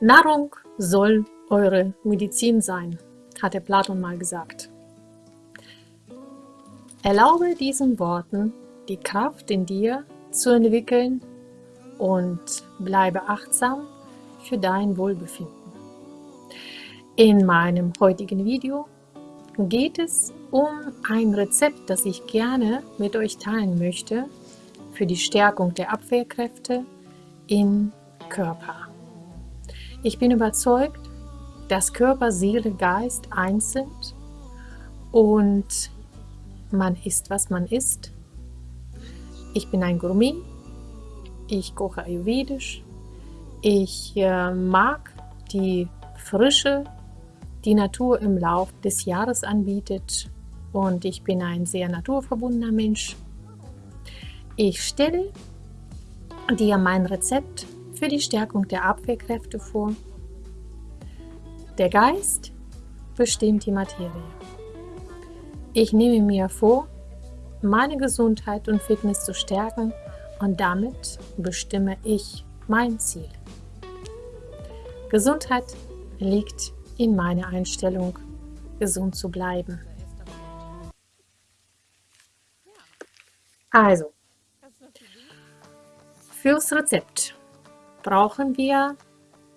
Nahrung soll eure Medizin sein, hatte Platon mal gesagt. Erlaube diesen Worten die Kraft in dir zu entwickeln und bleibe achtsam für dein Wohlbefinden. In meinem heutigen Video geht es um ein Rezept, das ich gerne mit euch teilen möchte für die Stärkung der Abwehrkräfte im Körper. Ich bin überzeugt, dass Körper, Seele, Geist eins sind und man isst, was man isst. Ich bin ein Gourmet, ich koche ayurvedisch, ich äh, mag die Frische, die Natur im Lauf des Jahres anbietet und ich bin ein sehr naturverbundener Mensch. Ich stelle dir mein Rezept für die Stärkung der Abwehrkräfte vor. Der Geist bestimmt die Materie. Ich nehme mir vor, meine Gesundheit und Fitness zu stärken und damit bestimme ich mein Ziel. Gesundheit liegt in meiner Einstellung, gesund zu bleiben. Also, fürs Rezept brauchen wir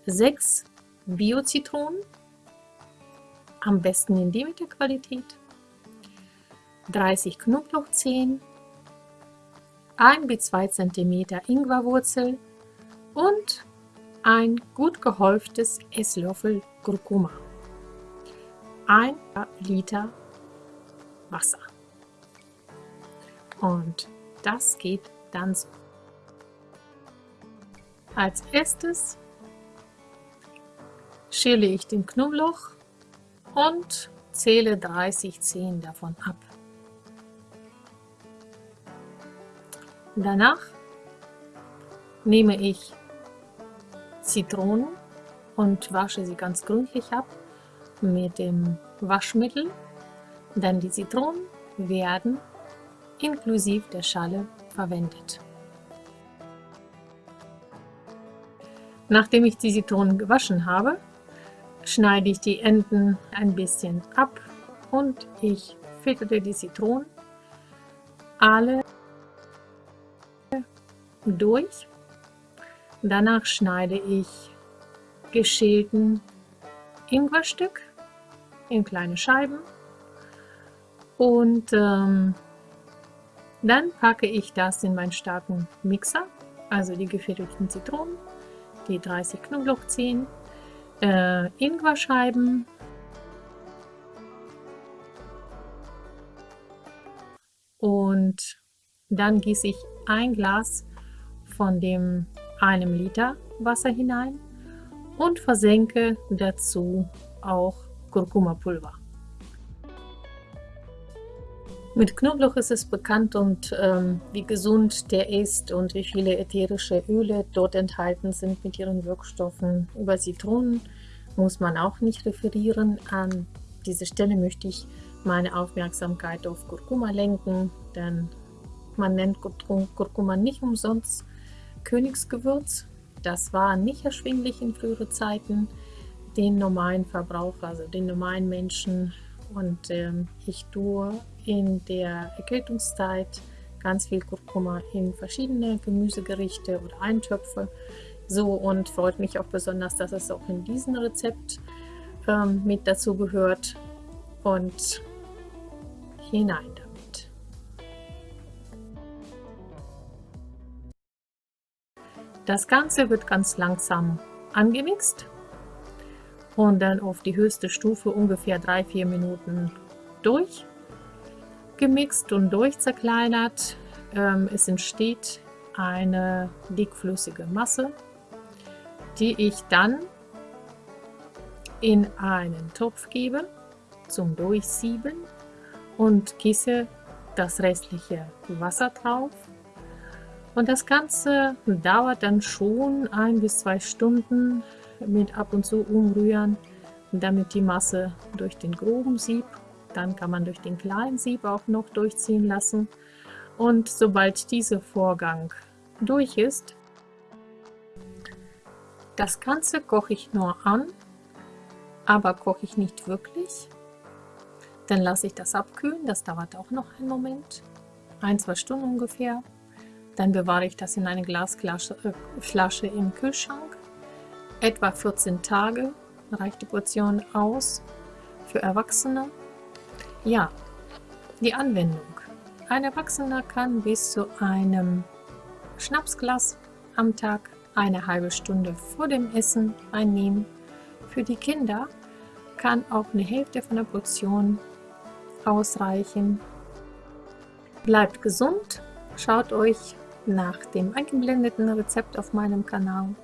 sechs Bio-Zitronen, am besten in Demeter-Qualität, 30 Knoblauchzehen, 1 bis 2 cm Ingwerwurzel. Und ein gut gehäuftes Esslöffel Kurkuma, 1 Liter Wasser. Und das geht dann so. Als erstes schäle ich den Knoblauch und zähle 30 Zehen davon ab. Danach nehme ich Zitronen und wasche sie ganz gründlich ab mit dem Waschmittel. Dann die Zitronen werden inklusive der Schale verwendet. Nachdem ich die Zitronen gewaschen habe, schneide ich die Enden ein bisschen ab und ich filtere die Zitronen alle durch. Danach schneide ich geschälten Ingwerstück in kleine Scheiben und ähm, dann packe ich das in meinen starken Mixer, also die gefilterten Zitronen die 30 Knoblauchzehen, äh, Ingwerscheiben, und dann gieße ich ein Glas von dem einem Liter Wasser hinein und versenke dazu auch Kurkuma-Pulver. Mit Knoblauch ist es bekannt und ähm, wie gesund der ist und wie viele ätherische Öle dort enthalten sind mit ihren Wirkstoffen. Über Zitronen muss man auch nicht referieren. An dieser Stelle möchte ich meine Aufmerksamkeit auf Kurkuma lenken, denn man nennt Kurkuma nicht umsonst Königsgewürz. Das war nicht erschwinglich in früheren Zeiten den normalen Verbraucher, also den normalen Menschen. Und ähm, ich tue in der Erkältungszeit ganz viel Kurkuma in verschiedene Gemüsegerichte oder Eintöpfe. So und freut mich auch besonders, dass es auch in diesem Rezept ähm, mit dazu gehört. Und hinein damit. Das Ganze wird ganz langsam angemixt und dann auf die höchste Stufe ungefähr 3-4 Minuten durch gemixt und durchzerkleinert. Ähm, es entsteht eine dickflüssige Masse, die ich dann in einen Topf gebe zum Durchsieben und gieße das restliche Wasser drauf. Und das Ganze dauert dann schon ein bis zwei Stunden mit ab und zu umrühren, damit die Masse durch den groben Sieb dann kann man durch den kleinen Sieb auch noch durchziehen lassen. Und sobald dieser Vorgang durch ist, Das Ganze koche ich nur an, aber koche ich nicht wirklich. Dann lasse ich das abkühlen, das dauert auch noch einen Moment, ein, zwei Stunden ungefähr. Dann bewahre ich das in eine Glasflasche äh, im Kühlschrank. Etwa 14 Tage reicht die Portion aus für Erwachsene. Ja, die Anwendung. Ein Erwachsener kann bis zu einem Schnapsglas am Tag eine halbe Stunde vor dem Essen einnehmen. Für die Kinder kann auch eine Hälfte von der Portion ausreichen. Bleibt gesund, schaut euch nach dem eingeblendeten Rezept auf meinem Kanal.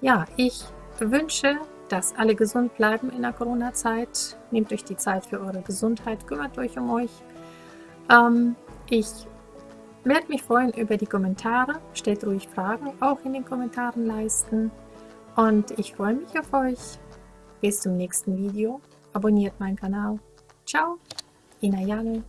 Ja, ich wünsche, dass alle gesund bleiben in der Corona-Zeit. Nehmt euch die Zeit für eure Gesundheit, kümmert euch um euch. Ähm, ich werde mich freuen über die Kommentare. Stellt ruhig Fragen, auch in den Kommentaren leisten. Und ich freue mich auf euch. Bis zum nächsten Video. Abonniert meinen Kanal. Ciao, Ina Jane.